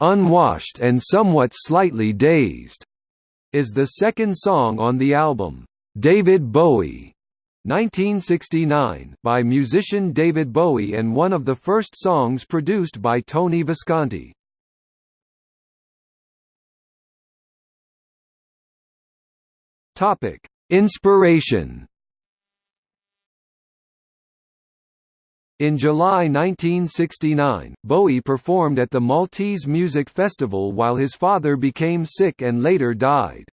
"'Unwashed and Somewhat Slightly Dazed' is the second song on the album, "'David Bowie' 1969, by musician David Bowie and one of the first songs produced by Tony Visconti. Topic: Inspiration. In July 1969, Bowie performed at the Maltese Music Festival while his father became sick and later died.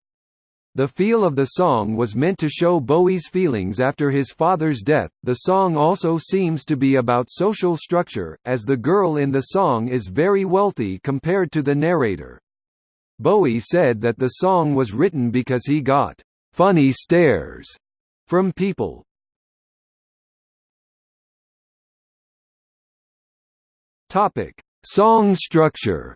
The feel of the song was meant to show Bowie's feelings after his father's death. The song also seems to be about social structure, as the girl in the song is very wealthy compared to the narrator. Bowie said that the song was written because he got funny stares from people. Topic: Song structure.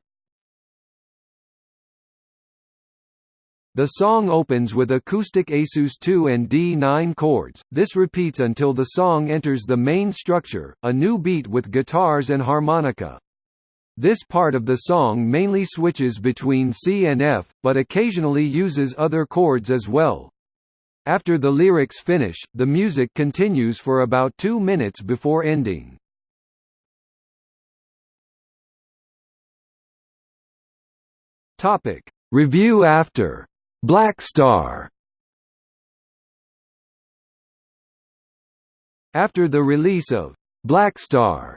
The song opens with acoustic Asus 2 and D9 chords, this repeats until the song enters the main structure, a new beat with guitars and harmonica. This part of the song mainly switches between C and F, but occasionally uses other chords as well. After the lyrics finish, the music continues for about two minutes before ending. Topic: Review after Blackstar. After the release of Blackstar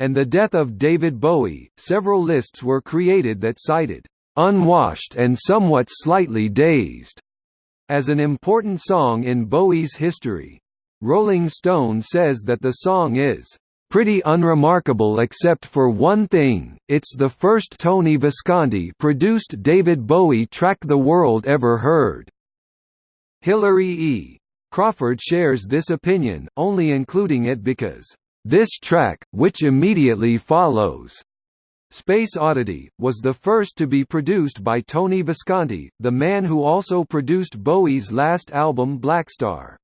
and the death of David Bowie, several lists were created that cited unwashed and somewhat slightly dazed as an important song in Bowie's history. Rolling Stone says that the song is pretty unremarkable except for one thing, it's the first Tony Visconti-produced David Bowie track the world ever heard. Hilary E. Crawford shares this opinion, only including it because, "...this track, which immediately follows," Space Oddity, was the first to be produced by Tony Visconti, the man who also produced Bowie's last album Blackstar.